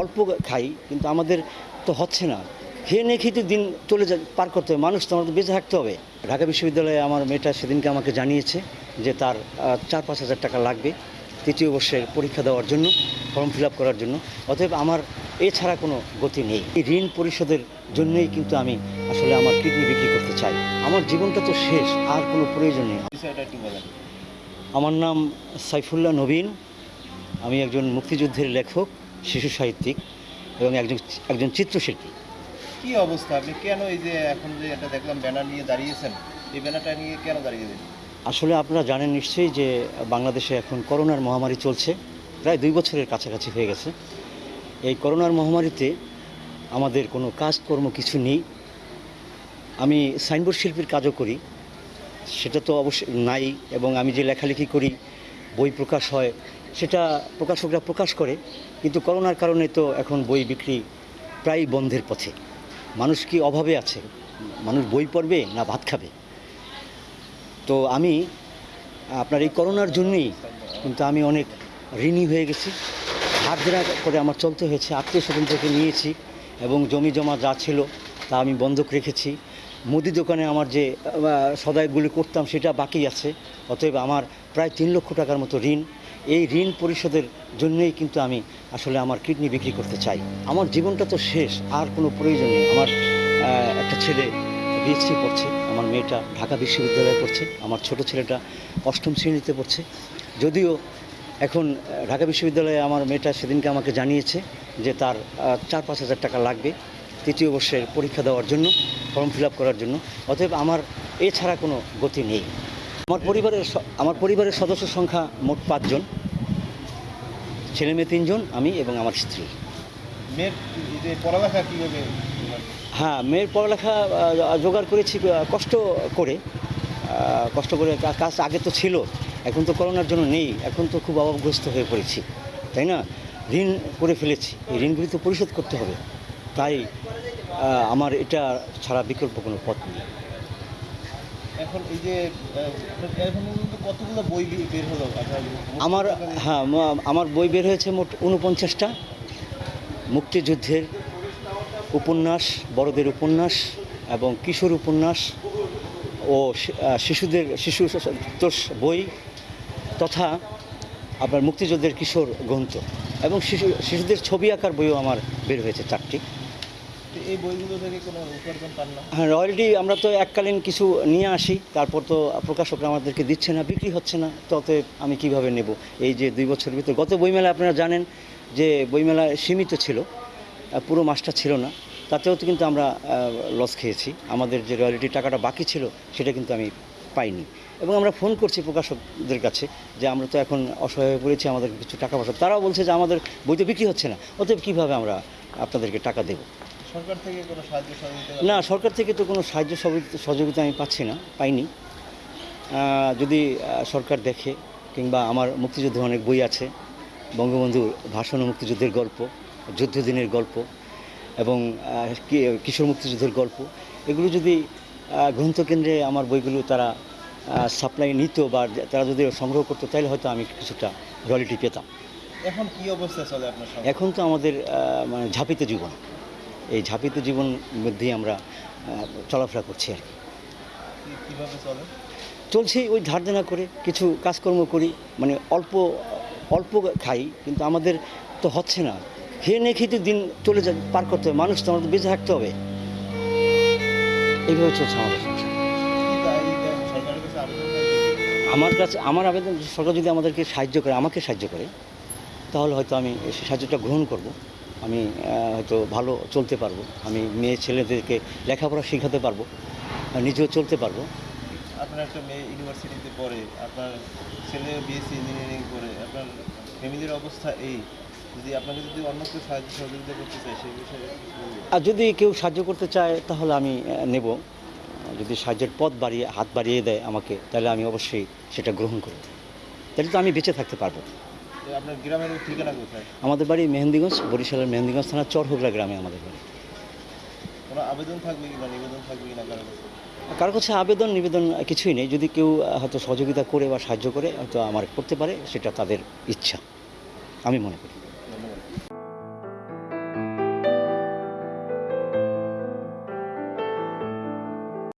অল্প খাই কিন্তু আমাদের তো হচ্ছে না। খেয়ে নিয়ে খেতে দিন চলে যা পার করতে হবে মানুষ তো আমাদের বেঁচে থাকতে হবে। ঢাকা বিশ্ববিদ্যালয়ে আমার মেয়েটা সেদিনকে আমাকে জানিয়েছে যে তার চার পাঁচ হাজার টাকা লাগবে তৃতীয় বর্ষের পরীক্ষা দেওয়ার জন্য ফর্ম ফিল আপ করার জন্য। অতএব আমার এছাড়া কোনো গতি নেই। এই ঋণ পরিশোধের জন্যই কিন্তু আমি আসলে আমার কিডনি বিক্রি করতে চাই। আমার জীবনটা তো শেষ আর কোনো প্রয়োজন নেই। আমার নাম সাইফুল্লাহ নবীন। আমি একজন মুক্তিযুদ্ধের লেখক। শিশু সাহিত্যিক এবং একজন একজন চিত্রশিল্পী। কি অবস্থা? আপনি কেন এই যে এখন যে এটা দেখলাম ব্যানার নিয়ে দাঁড়িয়েছেন এই ব্যানারটা নিয়ে কেন দাঁড়িয়েছেন আসলে আপনারা জানেন নিশ্চয়ই যে বাংলাদেশে এখন করোনার মহামারী চলছে প্রায় দুই বছরের কাছাকাছি হয়ে গেছে। এই করোনার মহামারীতে আমাদের কোনো কাজকর্ম কিছু নেই। আমি সাইনবোর্ড শিল্পীর কাজও করি সেটা তো অবশ্যই নাই এবং আমি যে লেখালেখি করি বই প্রকাশ হয় সেটা প্রকাশকরা প্রকাশ করে কিন্তু করোনার কারণে তো এখন বই বিক্রি প্রায় বন্ধের পথে। মানুষ কি অভাবে আছে? মানুষ বই পড়বে না ভাত খাবে? তো আমি আপনার এই করোনার জন্যই কিন্তু আমি অনেক ঋণী হয়ে গেছি। হাত দেনা করে আমার চলতে হয়েছে আত্মীয় স্বজন থেকে নিয়েছি এবং জমি জমা যা ছিল তা আমি বন্ধক রেখেছি। মুদি দোকানে আমার যে আহ, সদাইগুলি করতাম সেটা বাকি আছে অতএব আমার প্রায় তিন লক্ষ টাকার মতো ঋণ এই ঋণ পরিশোধের জন্যই কিন্তু আমি আসলে আমার কিডনি বিক্রি করতে চাই। আমার জীবনটা তো শেষ, আর কোনো প্রয়োজন নেই। আমার একটা ছেলে বিএসসি পড়ছে, আমার মেয়েটা ঢাকা বিশ্ববিদ্যালয়ে পড়ছে, আমার ছোট ছেলেটা অষ্টম শ্রেণীতে পড়ছে। যদিও এখন ঢাকা বিশ্ববিদ্যালয়ে আমার মেয়েটা সেদিনকে আমাকে জানিয়েছে যে তার চার পাঁচ হাজার টাকা লাগবে তৃতীয় বর্ষের পরীক্ষা দেওয়ার জন্য, ফর্ম ফিল করার জন্য। অতএব আমার এছাড়া কোনো গতি নেই। আমার পরিবারের আমার পরিবারের সদস্য সংখ্যা মোট পাঁচজন। ছেলে মেয়ে তিনজন আমি এবং আমার স্ত্রী। পড়ালেখা কীভাবে হ্যাঁ মেয়ের পড়ালেখা জোগাড় করেছি কষ্ট করে। কষ্ট করে কাজ আগে তো ছিল এখন তো করোনার জন্য নেই এখন তো খুব অভাবগ্রস্ত হয়ে পড়েছি তাই না? ঋণ করে ফেলেছি এই ঋণগুলি তো পরিশোধ করতে হবে। তাই আমার এটা ছাড়া বিকল্প কোনো পথ নেই। এখন এই যে কতগুলো বই বের হলো? আমার হ্যাঁ আমার বই বের হয়েছে মোট উনপঞ্চাশটা মুক্তিযুদ্ধের উপন্যাস, বড়দের উপন্যাস এবং কিশোর উপন্যাস ও শিশুদের, শিশু বই তথা আপনার মুক্তিযুদ্ধের কিশোর গ্রন্থ এবং শিশু, শিশুদের ছবি আঁকার বইও আমার বের হয়েছে চারটি। হ্যাঁ রয়্যালটি আমরা তো এককালীন কিছু নিয়ে আসি, তারপর তো প্রকাশকরা আমাদেরকে দিচ্ছে না, বিক্রি হচ্ছে না ততে আমি কীভাবে নেব? এই যে দুই বছরের ভিতরে, গত বইমেলা আপনারা জানেন যে বইমেলা সীমিত ছিল পুরো মাসটা ছিল না, তাতেও তো কিন্তু আমরা লস খেয়েছি। আমাদের যে রয়্যালিটি টাকাটা বাকি ছিল, সেটা কিন্তু আমি পাইনি। এবং আমরা ফোন করছি প্রকাশকদের কাছে যে আমরা তো এখন অসহায় হয়ে পড়েছি আমাদের কিছু টাকা পয়সা তারাও বলছে যে আমাদের বই তো বিক্রি হচ্ছে না, অতএব কীভাবে আমরা আপনাদেরকে টাকা দেবো? সরকার থেকে কোনো সাহায্য সহযোগিতা না সরকার থেকে তো কোনো সাহায্য সহযোগিতা- আমি পাচ্ছি না পাইনি। যদি সরকার দেখে কিংবা আমার মুক্তিযুদ্ধে অনেক বই আছে বঙ্গবন্ধুর ভাষণ ও মুক্তিযুদ্ধের গল্প যুদ্ধদিনের গল্প এবং কিশোর মুক্তিযুদ্ধের গল্প এগুলো যদি গ্রন্থকেন্দ্রে আমার বইগুলো তারা সাপ্লাই নিত বা তারা যদি সংগ্রহ করতো তাহলে হয়তো আমি কিছুটা রয়্যালিটি পেতাম। এখন কি অবস্থা চলে আপনার এখন তো আমাদের মানে ঝাঁপিত জীবন। এই ঝাঁপিত জীবন মধ্যেই আমরা চলাফেরা করছি আর কি। চলছে ওই ধার দেনা করে কিছু কাজকর্ম করি মানে অল্প অল্প খাই কিন্তু আমাদের তো হচ্ছে না। খেয়ে নিয়ে খেতে দিন চলে যা পার করতে হবে মানুষ তো আমাদের বেঁচে থাকতে হবে। এইভাবে চলছে আমাদের? আমার কাছে আমার আবেদন সরকার যদি আমাদেরকে সাহায্য করে আমাকে সাহায্য করে তাহলে হয়তো আমি সাহায্যটা গ্রহণ করব। আমি হয়তো ভালো চলতে পারব। আমি মেয়ে ছেলেদেরকে লেখাপড়া শেখাতে পারব নিজেও চলতে পারব। আপনার একটা মেয়ে ইউনিভার্সিটিতে পড়ে আপনার ছেলে বিএসসি ইঞ্জিনিয়ারিং করে আপনার ফ্যামিলির অবস্থা এই। যদি আপনাকে যদি অন্য কেউ সাহায্য সহযোগিতা করতে চায় সেই বিষয়ে আর যদি কেউ সাহায্য করতে চায় তাহলে আমি নেব। যদি সাহায্যের পথ বাড়িয়ে হাত বাড়িয়ে দেয় আমাকে তাহলে আমি অবশ্যই সেটা গ্রহণ করব। তাহলে তো আমি বেঁচে থাকতে পারব। আপনার গ্রামের ঠিকানা কোথায়? আমাদের বাড়ি মেহেন্দিগঞ্জ বরিশালের মেহেন্দিগঞ্জ থানা চরহোগড়া গ্রামে আমাদের বাড়ি। কোনো আবেদন থাকবে কি না নিবেদন থাকবে কি না কারও কাছে? কারও কাছে আবেদন নিবেদন কিছুই নেই। যদি কেউ হয়তো সহযোগিতা করে বা সাহায্য করে হয়তো আমার করতে পারে সেটা তাদের ইচ্ছা আমি মনে করি।